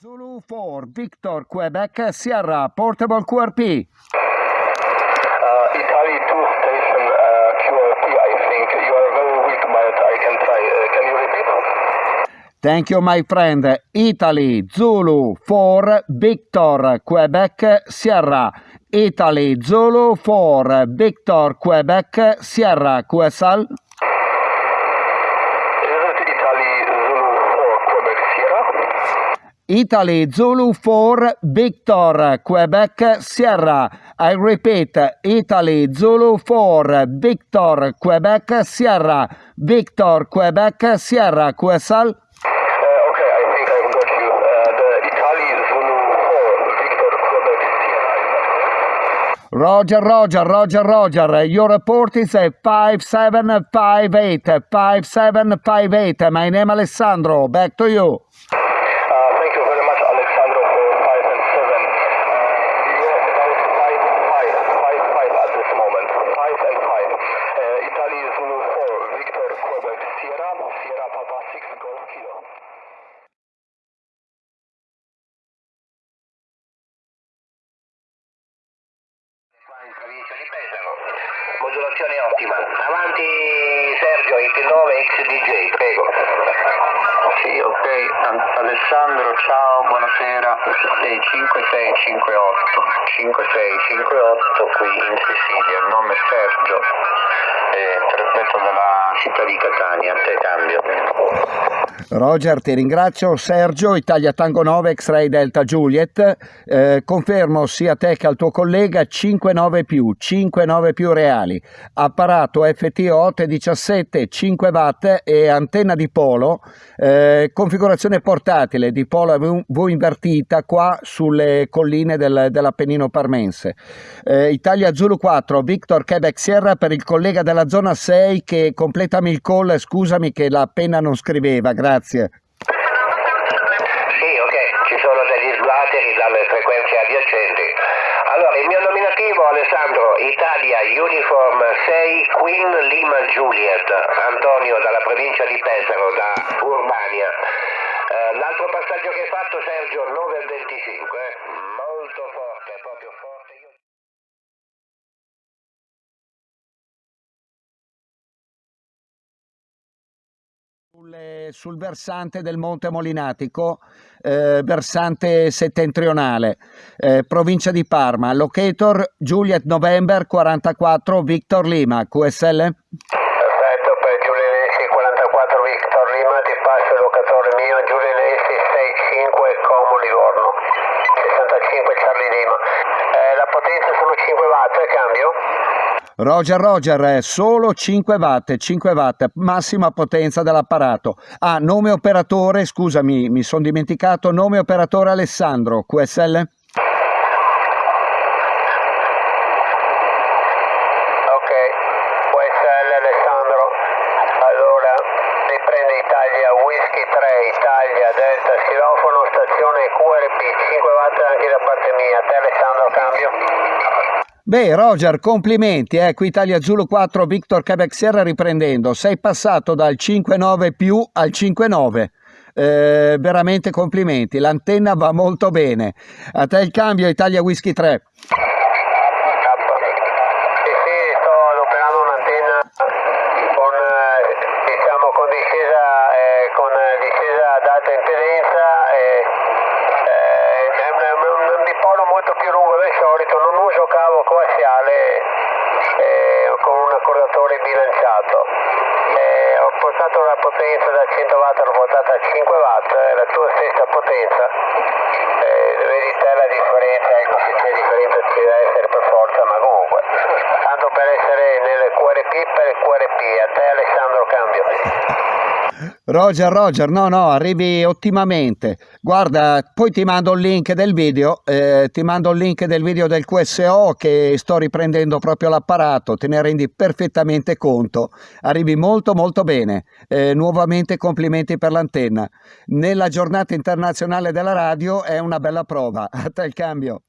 Zulu 4, Victor, Quebec, Sierra, Portable QRP. Uh, Italy 2 station uh, QRP, I think. You are very weak, but I can try. Uh, can you repeat? Thank you, my friend. Italy, Zulu 4, Victor, Quebec, Sierra. Italy, Zulu 4, Victor, Quebec, Sierra, QSL. Is it Italy Zulu 4 Quebec Sierra? Italy, Zulu 4, Victor, Quebec, Sierra. I repeat, Italy, Zulu 4, Victor, Quebec, Sierra. Victor, Quebec, Sierra, QSL. Uh, okay, I think I've got you. Uh, the Italy Zulu 4 Victor Quebec Sierra. Is that correct? Roger, Roger, Roger, Roger. Your report is a 5758, 5758. My name Alessandro. Back to you. Uh, thank you very much, Alexandro, for 5 and 7. Uh, you're about 5 5, 5 5 at this moment. 5 and 5. Uh, Italy Zulu 4, Victor Quebec Sierra, Papa 6 Golf Kilo. in provincia di Pesaro. Modulazione ottima. Avanti Sergio, IT9 XDJ, prego. Sì, ok. Alessandro, ciao, buonasera. 5658 5658 qui in Sicilia, il nome è Sergio, eh, trasmetto dalla città di Catania, a te cambio. Roger, ti ringrazio. Sergio, Italia Tango 9, X-Ray Delta Juliet. Eh, confermo sia a te che al tuo collega 5-9 più, 5-9 più reali. Apparato FT 817, 5 watt e antenna di polo. eh, configurazione portatile di polo V invertita qua sulle colline del- dell'Appennino Parmense. Eh, Italia Zulu 4, Victor Quebec Sierra per il collega della zona 6 che completami il call, scusami che la penna non scriveva, grazie. Sì, ok, ci sono degli sguateri dalle frequenze adiacenti. Allora, il mio nominativo, Alessandro, Italia Uniform 6 Queen Lima Juliet, Antonio dalla provincia di Pesaro, da Urbania. Eh, l'altro passaggio che hai fatto, Sergio, 9 al 25, Sul, versante del Monte Molinatico, eh, versante settentrionale, eh, provincia di Parma, locator Juliet November 44 Victor Lima, QSL? Perfetto, per Giulianesi 44 Victor Lima ti passo il locatore mio Giulianesi 65 Como Livorno 65 Charlie Lima Eh, la potenza sono 5 watt cambio? Roger Roger, eh, solo 5 watt, 5 watt, massima potenza dell'apparato. Ah, nome operatore, scusami, mi sono dimenticato, nome operatore Alessandro, QSL? Ok, QSL Alessandro allora riprende Italia Whisky 3 Italia Delta Silofono stazione QRP 5 watt anche da parte mia te Alessandro cambio? Beh, Roger, complimenti, ecco Italia Zulu 4 Victor Quebec Sierra riprendendo. Sei passato dal 5-9 più al 5-9. Eh, veramente complimenti, l'antenna va molto bene. A te il cambio Italia Whisky 3. La potenza da 100 watt, l'ho portata a 5 watt, è la tua stessa potenza. Eh, vedi te la differenza, ecco se c'è differenza ci deve essere per forza, ma comunque. Tanto per essere nel QRP per il QRP, a te Alessandro cambio. Roger, Roger, no, no, arrivi ottimamente. Guarda, poi ti mando il link del video, eh, ti mando il link del video del QSO che sto riprendendo proprio l'apparato, te ne rendi perfettamente conto. Arrivi molto molto bene. Eh, nuovamente complimenti per l'antenna. Nella giornata internazionale della radio è una bella prova. A te il cambio.